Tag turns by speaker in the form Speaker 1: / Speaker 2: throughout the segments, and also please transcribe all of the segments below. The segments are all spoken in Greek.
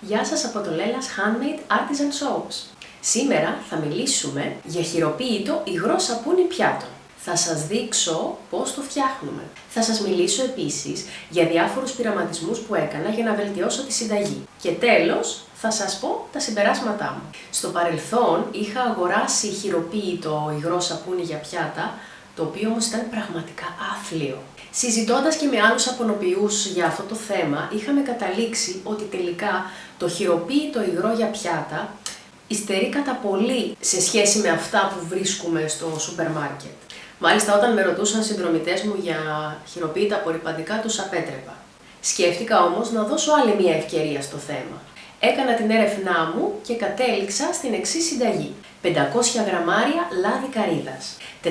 Speaker 1: Γεια σας από το Lella's Handmade Artisan Soaps. Σήμερα θα μιλήσουμε για χειροποίητο υγρό σαπούνι πιάτων. Θα σας δείξω πώς το φτιάχνουμε. Θα σας μιλήσω επίσης για διάφορους πειραματισμούς που έκανα για να βελτιώσω τη συνταγή. Και τέλος, θα σας πω τα συμπεράσματά μου. Στο παρελθόν είχα αγοράσει χειροποίητο υγρό σαπούνι για πιάτα, το οποίο όμως ήταν πραγματικά άθλιο. Συζητώντας και με άλλους απονοποιούς για αυτό το θέμα, είχαμε καταλήξει ότι τελικά το χειροποίητο υγρό για πιάτα υστερεί κατά πολύ σε σχέση με αυτά που βρίσκουμε στο σούπερ μάρκετ. Μάλιστα όταν με ρωτούσαν συνδρομητές μου για χειροποίητα απορριπαντικά τους απέτρεπα. Σκέφτηκα όμως να δώσω άλλη μια ευκαιρία στο θέμα. Έκανα την έρευνά μου και κατέληξα στην εξής συνταγή. 500 γραμμάρια λάδι καρύδας, 440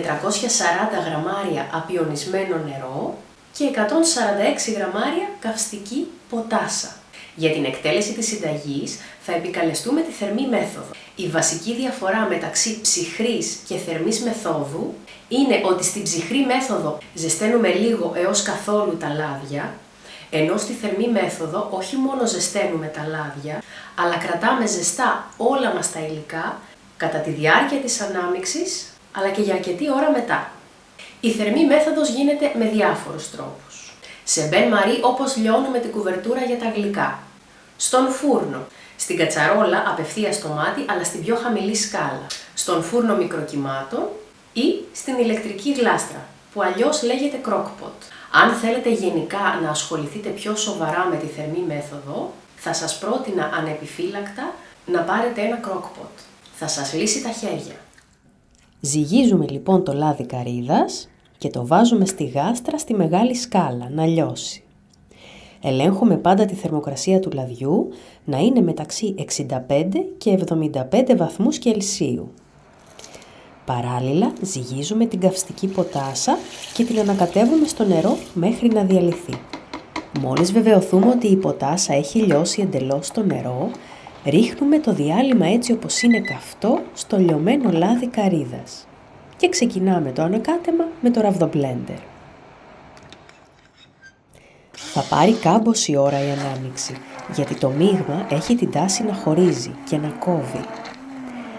Speaker 1: γραμμάρια απιονισμένο νερό και 146 γραμμάρια καυστική ποτάσα. Για την εκτέλεση της συνταγής θα επικαλεστούμε τη θερμή μέθοδο. Η βασική διαφορά μεταξύ ψυχρής και θερμής μεθόδου είναι ότι στην ψυχρή μέθοδο ζεσταίνουμε λίγο έως καθόλου τα λάδια, ενώ στη θερμή μέθοδο όχι μόνο ζεσταίνουμε τα λάδια, αλλά κρατάμε ζεστά όλα μας τα υλικά κατά τη διάρκεια της ανάμιξης, αλλά και για αρκετή ώρα μετά. Η θερμή μέθοδος γίνεται με διάφορους τρόπους. Σε μπεν μαρί όπως λιώνουμε την κουβερτούρα για τα γλυκά. Στον φούρνο. Στην κατσαρόλα απευθεία στο μάτι αλλά στην πιο χαμηλή σκάλα. Στον φούρνο μικροκυμάτων ή στην ηλεκτρική γλάστρα που αλλιώς λέγεται crockpot. Αν θέλετε γενικά να ασχοληθείτε πιο σοβαρά με τη θερμή μέθοδο, θα σας πρότεινα ανεπιφύλακτα να πάρετε ένα crockpot. Θα σας λύσει τα χέρια.
Speaker 2: Ζυγίζουμε λοιπόν το λάδι καρύδας και το βάζουμε στη γάστρα στη μεγάλη σκάλα να λιώσει. Ελέγχουμε πάντα τη θερμοκρασία του λαδιού να είναι μεταξύ 65 και 75 βαθμούς Κελσίου. Παράλληλα ζυγίζουμε την καυστική ποτάσα και την ανακατεύουμε στο νερό μέχρι να διαλυθεί. Μόλις βεβαιωθούμε ότι η ποτάσα έχει λιώσει εντελώς στο νερό, ρίχνουμε το διάλειμμα έτσι όπως είναι καυτό στο λιωμένο λάδι καρύδας. Και ξεκινάμε το ανακάτεμα με το ραβδομπλέντερ. Θα πάρει κάμποση ώρα η ανάμιξη, γιατί το μείγμα έχει την τάση να χωρίζει και να κόβει.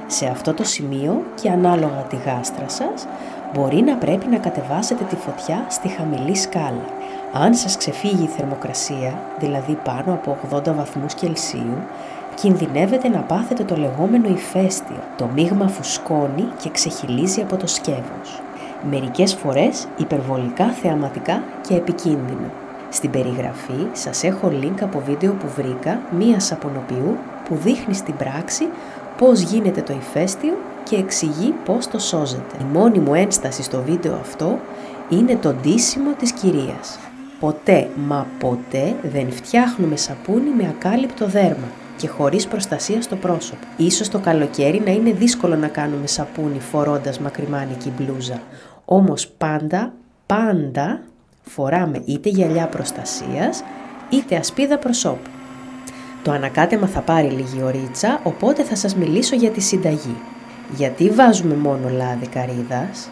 Speaker 2: Σε αυτό το σημείο και ανάλογα τη γάστρα σας, μπορεί να πρέπει να κατεβάσετε τη φωτιά στη χαμηλή σκάλα. Αν σας ξεφύγει η θερμοκρασία, δηλαδή πάνω από 80 βαθμούς Κελσίου, κινδυνεύετε να πάθετε το λεγόμενο ηφαίστειο. Το μείγμα φουσκώνει και ξεχυλίζει από το σκεύος. Μερικές φορές υπερβολικά θεαματικά και επικίνδυνο. Στην περιγραφή σας έχω link από βίντεο που βρήκα μίας σαπονοποιού που δείχνει στην πράξη πώς γίνεται το ηφαίστειο και εξηγεί πώς το σώζεται. Η μόνη μου ένσταση στο βίντεο αυτό είναι το ντύσιμο της κυρίας. Ποτέ, μα ποτέ δεν φτιάχνουμε σαπούνι με ακάλυπτο δέρμα και χωρίς προστασία στο πρόσωπο. Ίσως το καλοκαίρι να είναι δύσκολο να κάνουμε σαπούνι φορώντας μακριμάνικη μπλούζα. Όμως πάντα, πάντα φοράμε είτε γυαλιά προστασίας είτε ασπίδα προσώπου. Το ανακάτεμα θα πάρει λίγη ωρίτσα, οπότε θα σας μιλήσω για τη συνταγή. Γιατί βάζουμε μόνο λάδι καρύδας;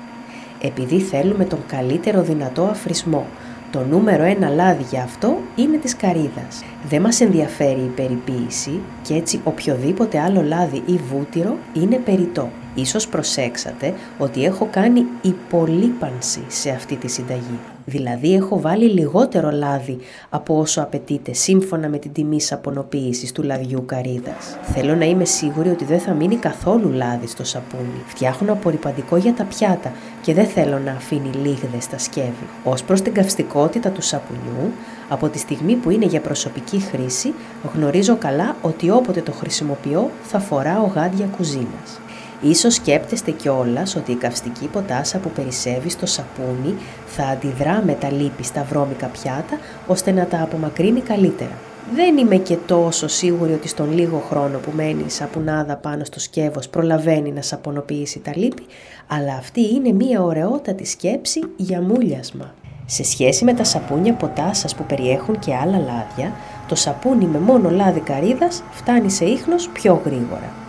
Speaker 2: Επειδή θέλουμε τον καλύτερο δυνατό αφρισμό. Το νούμερο ένα λάδι για αυτό είναι της καρύδας. Δεν μας ενδιαφέρει η περιποίηση και έτσι οποιοδήποτε άλλο λάδι ή βούτυρο είναι περιττό. Ίσως προσέξατε ότι έχω κάνει υπολείπανση σε αυτή τη συνταγή. Δηλαδή έχω βάλει λιγότερο λάδι από όσο απαιτείται σύμφωνα με την τιμή σαπονοποίησης του λαδιού καρύδας. Θέλω να είμαι σίγουρη ότι δεν θα μείνει καθόλου λάδι στο σαπούνι. Φτιάχνω απορριπαντικό για τα πιάτα και δεν θέλω να αφήνει λίγδες στα σκεύη. Ως προς την καυστικότητα του σαπουνιού, από τη στιγμή που είναι για προσωπική χρήση, γνωρίζω καλά ότι όποτε το χρησιμοποιώ θα φοράω γάντια κουζίνας. Ίσως σκέπτεστε κιόλας ότι η καυστική ποτάσα που περισσεύει στο σαπούνι θα αντιδρά με τα λίπη στα βρώμικα πιάτα ώστε να τα απομακρύνει καλύτερα. Δεν είμαι και τόσο σίγουρη ότι στον λίγο χρόνο που μένει η σαπουνάδα πάνω στο σκεύος προλαβαίνει να σαπονοποιήσει τα λίπη, αλλά αυτή είναι μία ωραιότατη σκέψη για μούλιασμα. Σε σχέση με τα σαπούνια ποτάσας που περιέχουν και άλλα λάδια, το σαπούνι με μόνο λάδι καρύδας φτάνει σε ίχνος πιο γρήγορα.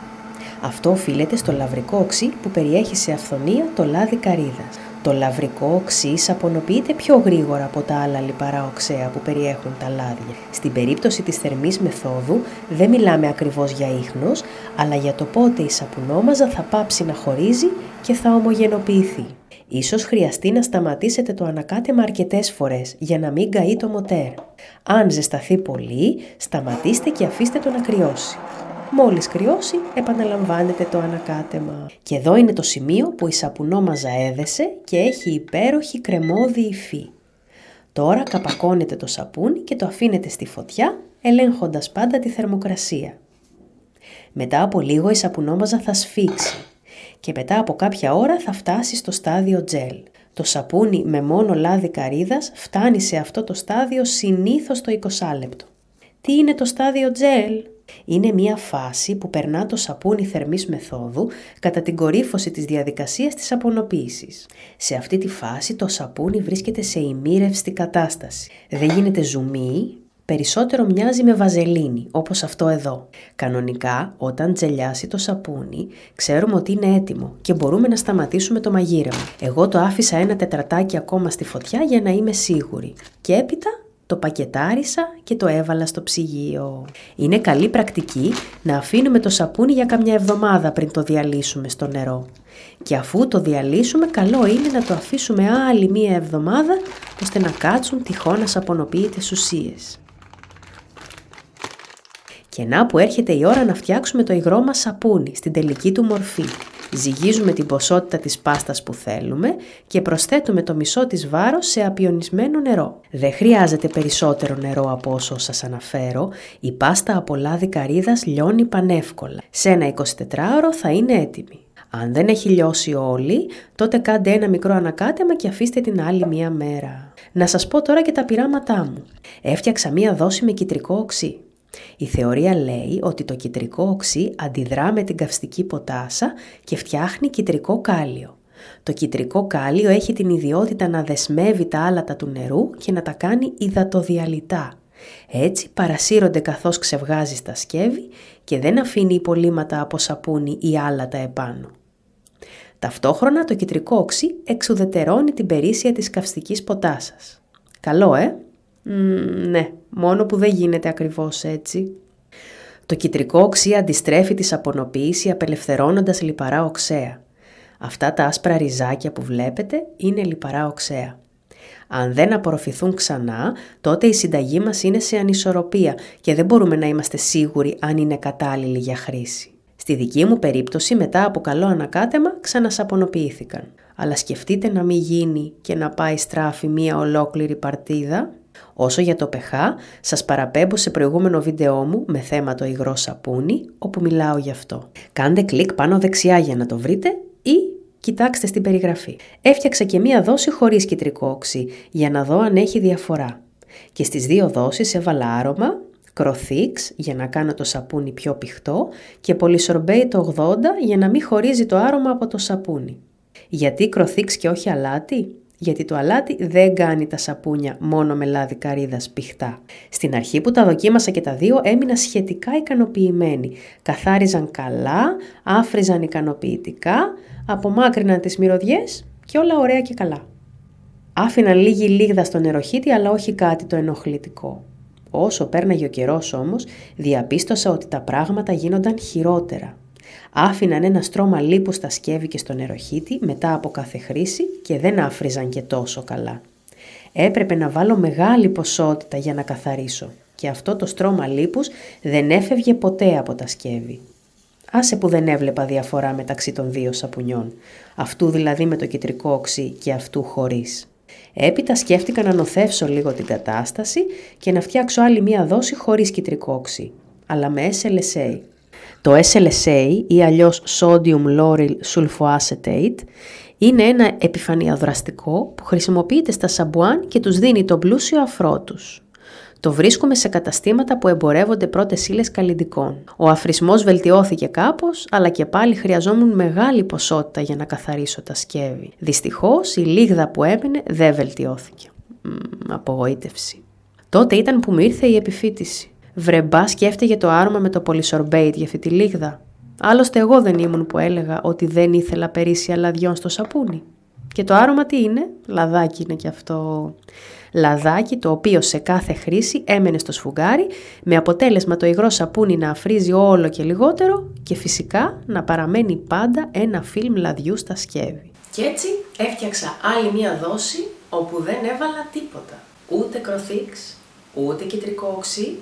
Speaker 2: Αυτό οφείλεται στο λαβρικό οξύ που περιέχει σε αυθονία το λάδι καρύδας. Το λαβρικό οξύ σαπονοποιείται πιο γρήγορα από τα άλλα λιπαρά οξέα που περιέχουν τα λάδια. Στην περίπτωση της θερμής μεθόδου δεν μιλάμε ακριβώς για ίχνος, αλλά για το πότε η σαπουνόμαζα θα πάψει να χωρίζει και θα ομογενοποιηθεί. Ίσως χρειαστεί να σταματήσετε το ανακάτεμα αρκετές φορές για να μην καεί το μοτέρ. Αν ζεσταθεί πολύ, σταματήστε και αφήστε το να κρυώσει. Μόλις κρυώσει, επαναλαμβάνετε το ανακάτεμα. Και εδώ είναι το σημείο που η σαπουνόμαζα έδεσε και έχει υπέροχη κρεμόδι υφή. Τώρα καπακώνετε το σαπούνι και το αφήνετε στη φωτιά, ελέγχοντας πάντα τη θερμοκρασία. Μετά από λίγο η σαπουνόμαζα θα σφίξει και μετά από κάποια ώρα θα φτάσει στο στάδιο τζέλ. Το σαπούνι με μόνο λάδι καρύδας φτάνει σε αυτό το στάδιο συνήθως το 20 λεπτό. Τι είναι το στάδιο τζέλ; Είναι μια φάση που περνά το σαπούνι θερμής μεθόδου κατά την κορύφωση της διαδικασίας της απονοποίησης. Σε αυτή τη φάση το σαπούνι βρίσκεται σε ημίρευστη κατάσταση. Δεν γίνεται ζουμί, περισσότερο μοιάζει με βαζελίνη, όπως αυτό εδώ. Κανονικά, όταν τζελιάσει το σαπούνι, ξέρουμε ότι είναι έτοιμο και μπορούμε να σταματήσουμε το μαγείρεμα. Εγώ το άφησα ένα τετρατάκι ακόμα στη φωτιά για να είμαι σίγουρη. Και έπειτα το πακετάρισα και το έβαλα στο ψυγείο. Είναι καλή πρακτική να αφήνουμε το σαπούνι για καμιά εβδομάδα πριν το διαλύσουμε στο νερό. Και αφού το διαλύσουμε, καλό είναι να το αφήσουμε άλλη μία εβδομάδα ώστε να κάτσουν τυχόν σαπονοποιητές ουσίες. Και να που έρχεται η ώρα να φτιάξουμε το υγρό μας σαπούνι στην τελική του μορφή. Ζυγίζουμε την ποσότητα της πάστας που θέλουμε και προσθέτουμε το μισό της βάρος σε απιονισμένο νερό. Δεν χρειάζεται περισσότερο νερό από όσο σας αναφέρω, η πάστα από λάδι καρύδας λιώνει πανεύκολα. Σε ένα 24ωρο θα είναι έτοιμη. Αν δεν έχει λιώσει όλη, τότε κάντε ένα μικρό ανακάτεμα και αφήστε την άλλη μία μέρα. Να σας πω τώρα και τα πειράματά μου. Έφτιαξα μία δόση με κυτρικό οξύ. Η θεωρία λέει ότι το κυτρικό οξύ αντιδρά με την καυστική ποτάσα και φτιάχνει κυτρικό κάλιο. Το κυτρικό κάλιο έχει την ιδιότητα να δεσμεύει τα άλατα του νερού και να τα κάνει υδατοδιαλυτά. Έτσι παρασύρονται καθώς ξεβγάζει στα σκεύη και δεν αφήνει υπολείμματα από σαπούνι ή άλατα επάνω. Ταυτόχρονα το κυτρικό οξύ εξουδετερώνει την περίσσια της καυστικής ποτάσας. Καλό, ε! Ναι, μόνο που δεν γίνεται ακριβώς έτσι. Το κυτρικό οξύ αντιστρέφει τη σαπονοποίηση απελευθερώνοντας λιπαρά οξέα. Αυτά τα άσπρα ριζάκια που βλέπετε είναι λιπαρά οξέα. Αν δεν απορροφηθούν ξανά, τότε η συνταγή μας είναι σε ανισορροπία και δεν μπορούμε να είμαστε σίγουροι αν είναι κατάλληλη για χρήση. Στη δική μου περίπτωση, μετά από καλό ανακάτεμα, ξανασαπονοποιήθηκαν. Αλλά σκεφτείτε να μην γίνει και να πάει στράφη μία ολόκληρη παρτίδα Όσο για το pH, σας παραπέμπω σε προηγούμενο βίντεό μου με θέμα το υγρό σαπούνι, όπου μιλάω γι' αυτό. Κάντε κλικ πάνω δεξιά για να το βρείτε ή κοιτάξτε στην περιγραφή. Έφτιαξα και μία δόση χωρίς κυτρικό όξι, για να δω αν έχει διαφορά. Και στις δύο δόσεις έβαλα άρωμα, κροθίξ για να κάνω το σαπούνι πιο πηχτό και πολυσορμπέι το 80 για να μην χωρίζει το άρωμα από το σαπούνι. Γιατί κροθίξ και όχι αλάτι; Γιατί το αλάτι δεν κάνει τα σαπούνια μόνο με λάδι καρύδας πηχτά. Στην αρχή που τα δοκίμασα και τα δύο έμεινα σχετικά ικανοποιημένη. Καθάριζαν καλά, άφριζαν ικανοποιητικά, απομάκρυναν τις μυρωδιές και όλα ωραία και καλά. Άφηναν λίγη λίγδα στο νεροχύτη αλλά όχι κάτι το ενοχλητικό. Όσο πέρναγε ο καιρός όμως, διαπίστωσα ότι τα πράγματα γίνονταν χειρότερα. Άφηναν ένα στρώμα λίπους στα σκεύη και στο νεροχύτη μετά από κάθε χρήση και δεν άφριζαν και τόσο καλά. Έπρεπε να βάλω μεγάλη ποσότητα για να καθαρίσω και αυτό το στρώμα λίπους δεν έφευγε ποτέ από τα σκεύη. Άσε που δεν έβλεπα διαφορά μεταξύ των δύο σαπουνιών, αυτού δηλαδή με το κεντρικό οξύ και αυτού χωρίς. Έπειτα σκέφτηκα να νοθεύσω λίγο την κατάσταση και να φτιάξω άλλη μία δόση χωρίς κυτρικό οξύ, αλλά με SLSA, το SLSA ή αλλιώς Sodium Lauryl Sulfoacetate είναι ένα επιφανειοδραστικό που χρησιμοποιείται στα σαμπουάν και τους δίνει το πλούσιο αφρό τους. Το βρίσκουμε σε καταστήματα που εμπορεύονται πρώτες ύλες καλλιντικών. Ο αφρισμός βελτιώθηκε κάπως, αλλά και πάλι χρειαζόμουν μεγάλη ποσότητα για να καθαρίσω τα σκεύη. Δυστυχώς η λίγδα που έμεινε δεν βελτιώθηκε. Μ, απογοήτευση. Τότε ήταν που μου ήρθε η επιφύτηση. Βρεμπά σκέφτηκε το άρωμα με το πολυσορμπέιτ για αυτή τη λίγδα. Άλλωστε εγώ δεν ήμουν που έλεγα ότι δεν ήθελα περίσσια λαδιών στο σαπούνι. Και το άρωμα τι είναι, λαδάκι είναι και αυτό. Λαδάκι το οποίο σε κάθε χρήση έμενε στο σφουγγάρι με αποτέλεσμα το υγρό σαπούνι να αφρίζει όλο και λιγότερο και φυσικά να παραμένει πάντα ένα φιλμ λαδιού στα σκεύη.
Speaker 1: Και έτσι έφτιαξα άλλη μία δόση όπου δεν έβαλα τίποτα. Ούτε κροθίξ, ούτε κεντρικό οξύ,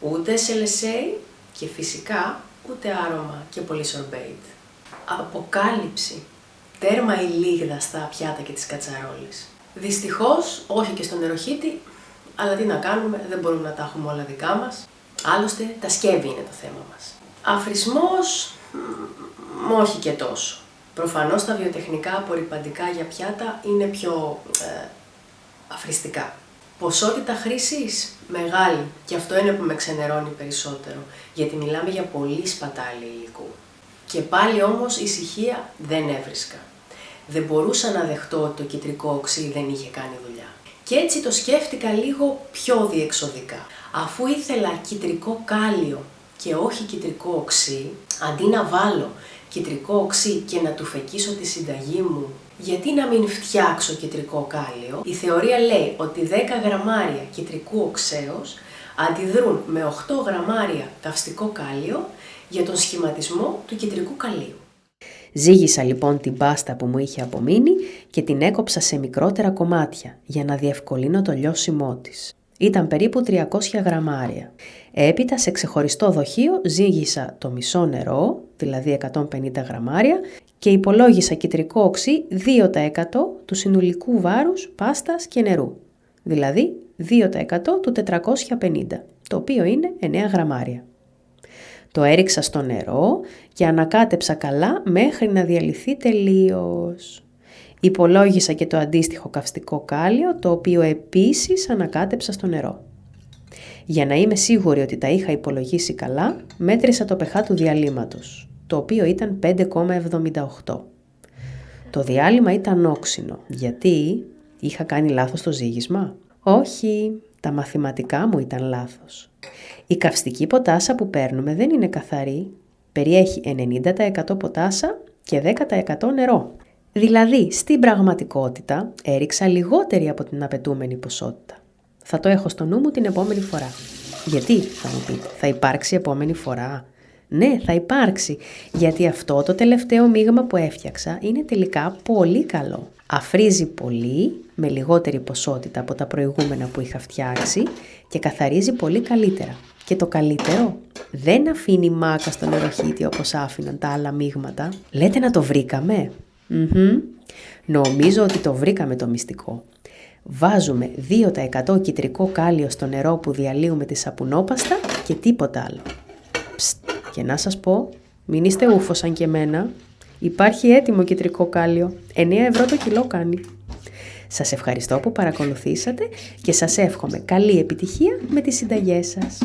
Speaker 1: ούτε σελεσέι και φυσικά ούτε άρωμα και πολύ σορμπέιτ. Αποκάλυψη. Τέρμα η λίγδα στα πιάτα και τις κατσαρόλες. Δυστυχώς, όχι και στον νεροχύτη, αλλά τι να κάνουμε, δεν μπορούμε να τα έχουμε όλα δικά μας. Άλλωστε, τα σκεύη είναι το θέμα μας. Αφρισμός, όχι και τόσο. Προφανώς τα βιοτεχνικά απορριπαντικά για πιάτα είναι πιο ε, αφριστικά. Ποσότητα χρήσης; Μεγάλη και αυτό είναι που με ξενερώνει περισσότερο γιατί μιλάμε για πολύ σπατάλη υλικού. Και πάλι όμως ησυχία δεν έβρισκα. Δεν μπορούσα να δεχτώ ότι το κεντρικό οξύ δεν είχε κάνει δουλειά. Και έτσι το σκέφτηκα λίγο πιο διεξοδικά. Αφού ήθελα κυτρικό κάλιο και όχι κυτρικό οξύ, αντί να βάλω κυτρικό οξύ και να του φεκίσω τη συνταγή μου, γιατί να μην φτιάξω κυτρικό κάλιο, η θεωρία λέει ότι 10 γραμμάρια κυτρικού οξέως αντιδρούν με 8 γραμμάρια καυστικό κάλιο για τον σχηματισμό του κυτρικού καλίου.
Speaker 2: Ζήγησα λοιπόν την πάστα που μου είχε απομείνει και την έκοψα σε μικρότερα κομμάτια για να διευκολύνω το λιώσιμό της. Ήταν περίπου 300 γραμμάρια. Έπειτα σε ξεχωριστό δοχείο ζύγισα το μισό νερό, δηλαδή 150 γραμμάρια, και υπολόγισα κυτρικό οξύ 2% του συνολικού βάρους πάστας και νερού, δηλαδή 2% του 450, το οποίο είναι 9 γραμμάρια. Το έριξα στο νερό και ανακάτεψα καλά μέχρι να διαλυθεί τελείως. Υπολόγισα και το αντίστοιχο καυστικό κάλιο, το οποίο επίσης ανακάτεψα στο νερό. Για να είμαι σίγουρη ότι τα είχα υπολογίσει καλά, μέτρησα το pH του διαλύματος, το οποίο ήταν 5,78. Το διάλειμμα ήταν όξινο, γιατί; Είχα κάνει λάθος το ζύγισμα; Όχι, τα μαθηματικά μου ήταν λάθος. Η καυστική ποτάσα που παίρνουμε δεν είναι καθαρή. Περιέχει 90% ποτάσα και 10% νερό. Δηλαδή, στην πραγματικότητα, έριξα λιγότερη από την απαιτούμενη ποσότητα. Θα το έχω στο νου μου την επόμενη φορά. Γιατί, θα μου πείτε, θα υπάρξει επόμενη φορά; Ναι, θα υπάρξει, γιατί αυτό το τελευταίο μείγμα που έφτιαξα είναι τελικά πολύ καλό. Αφρίζει πολύ, με λιγότερη ποσότητα από τα προηγούμενα που είχα φτιάξει και καθαρίζει πολύ καλύτερα. Και το καλύτερο, δεν αφήνει μάκα στο νεροχύτη όπως άφηναν τα άλλα μείγματα. Λέτε να το βρήκαμε; Νομίζω ότι το βρήκαμε το μυστικό. Βάζουμε 2% κυτρικό κάλιο στο νερό που διαλύουμε τη σαπουνόπαστα και τίποτα άλλο. Ψτ, και να σας πω, μην είστε ούφος σαν και εμένα. Υπάρχει έτοιμο κυτρικό κάλιο. 9 ευρώ το κιλό κάνει. Σας ευχαριστώ που παρακολουθήσατε και σας εύχομαι καλή επιτυχία με τις συνταγές σας.